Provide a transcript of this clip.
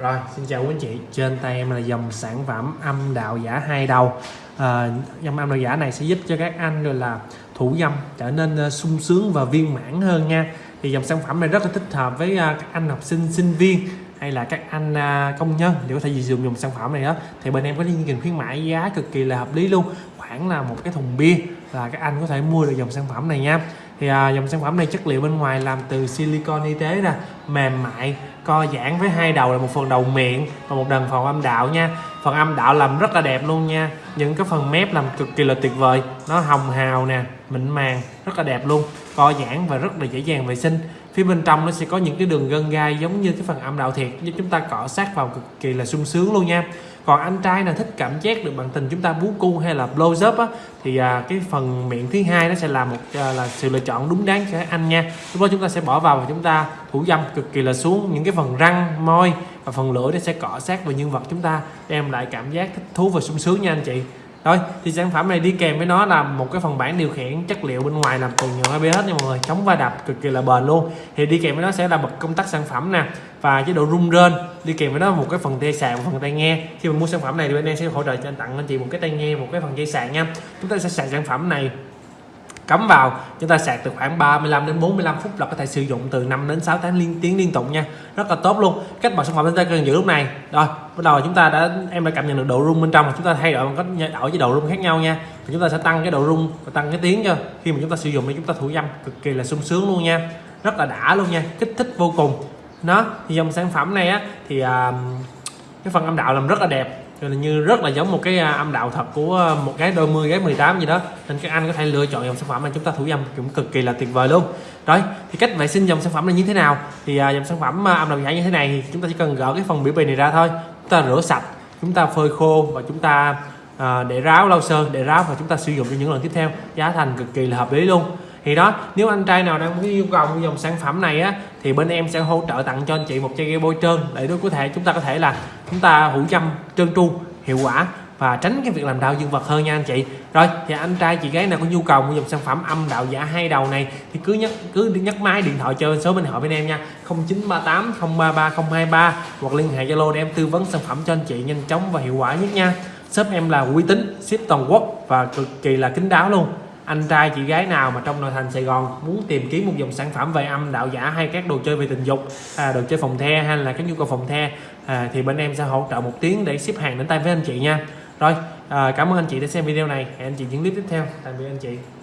Rồi, xin chào quý anh chị. Trên tay em là dòng sản phẩm âm đạo giả hai đầu. À, dòng âm đạo giả này sẽ giúp cho các anh rồi là thủ dâm trở nên uh, sung sướng và viên mãn hơn nha. Thì dòng sản phẩm này rất là thích hợp với uh, các anh học sinh, sinh viên hay là các anh uh, công nhân để có thể sử dụng dòng sản phẩm này đó thì bên em có chương trình khuyến mãi giá cực kỳ là hợp lý luôn khoảng là một cái thùng bia là các anh có thể mua được dòng sản phẩm này nha thì à, dòng sản phẩm này chất liệu bên ngoài làm từ silicon y tế nè mềm mại co giãn với hai đầu là một phần đầu miệng và một đằng phần âm đạo nha. Phần âm đạo làm rất là đẹp luôn nha. Những cái phần mép làm cực kỳ là tuyệt vời. Nó hồng hào nè, mịn màng, rất là đẹp luôn. Co giãn và rất là dễ dàng vệ sinh phía bên trong nó sẽ có những cái đường gân gai giống như cái phần âm đạo thiệt giúp chúng ta cọ sát vào cực kỳ là sung sướng luôn nha. Còn anh trai nào thích cảm giác được bạn tình chúng ta bú cu hay là blow job á thì à, cái phần miệng thứ hai nó sẽ là một à, là sự lựa chọn đúng đắn cho anh nha. Lúc đó chúng ta sẽ bỏ vào và chúng ta thủ dâm cực kỳ là xuống những cái phần răng môi và phần lưỡi nó sẽ cọ sát vào nhân vật chúng ta đem lại cảm giác thích thú và sung sướng nha anh chị rồi thì sản phẩm này đi kèm với nó là một cái phần bản điều khiển chất liệu bên ngoài làm từ nhựa ABS nha mọi người. Chống va đập cực kỳ là bền luôn. Thì đi kèm với nó sẽ là bật công tắc sản phẩm nè, và chế độ rung rên. Đi kèm với nó một cái phần dây sạc, một phần tai nghe. Khi mà mua sản phẩm này thì bên em sẽ hỗ trợ cho anh tặng anh chị một cái tai nghe, một cái phần dây sạc nha. Chúng ta sẽ sạc sản phẩm này cắm vào chúng ta sạc từ khoảng 35 đến 45 phút là có thể sử dụng từ 5 đến 6 tháng liên tiếng liên tục nha. Rất là tốt luôn. Cách bảo sản phẩm chúng ta cần giữ lúc này. Rồi bắt đầu chúng ta đã em đã cảm nhận được độ rung bên trong chúng ta thay đổi bằng cách đổi với độ rung khác nhau nha. Và chúng ta sẽ tăng cái độ rung và tăng cái tiếng cho. Khi mà chúng ta sử dụng thì chúng ta thủ dâm cực kỳ là sung sướng luôn nha. Rất là đã luôn nha. Kích thích vô cùng. Nó thì dòng sản phẩm này á thì uh, cái phần âm đạo làm rất là đẹp rồi như rất là giống một cái à, âm đạo thật của à, một cái đôi mươi gái 18 gì đó. Nên các anh có thể lựa chọn dòng sản phẩm mà chúng ta thủ dâm cũng cực kỳ là tuyệt vời luôn. Rồi thì cách vệ sinh dòng sản phẩm là như thế nào? Thì à, dòng sản phẩm âm đạo giả như thế này thì chúng ta chỉ cần gỡ cái phần biểu bì này ra thôi. Chúng ta rửa sạch chúng ta phơi khô và chúng ta à, để ráo lau sơn để ráo và chúng ta sử dụng cho những lần tiếp theo. Giá thành cực kỳ là hợp lý luôn. Thì đó nếu anh trai nào đang có yêu cầu mua dòng sản phẩm này á thì bên em sẽ hỗ trợ tặng cho anh chị một chai bôi trơn. Để đối có thể chúng ta có thể là chúng ta hữu chăm trơn tru, hiệu quả và tránh cái việc làm đau dương vật hơn nha anh chị. Rồi, thì anh trai chị gái nào có nhu cầu mua dòng sản phẩm âm đạo giả hai đầu này, thì cứ nhắc cứ nhắc máy, điện thoại cho số bên họ bên em nha. 0938 033 023 hoặc liên hệ zalo để em tư vấn sản phẩm cho anh chị nhanh chóng và hiệu quả nhất nha. Shop em là uy tín, ship toàn quốc và cực kỳ là kín đáo luôn anh trai chị gái nào mà trong nội thành Sài Gòn muốn tìm kiếm một dòng sản phẩm về âm đạo giả hay các đồ chơi về tình dục à, đồ chơi phòng the hay là các nhu cầu phòng the à, thì bên em sẽ hỗ trợ một tiếng để ship hàng đến tay với anh chị nha. Rồi à, cảm ơn anh chị đã xem video này. Hẹn anh chị những clip tiếp theo. Tạm biệt anh chị.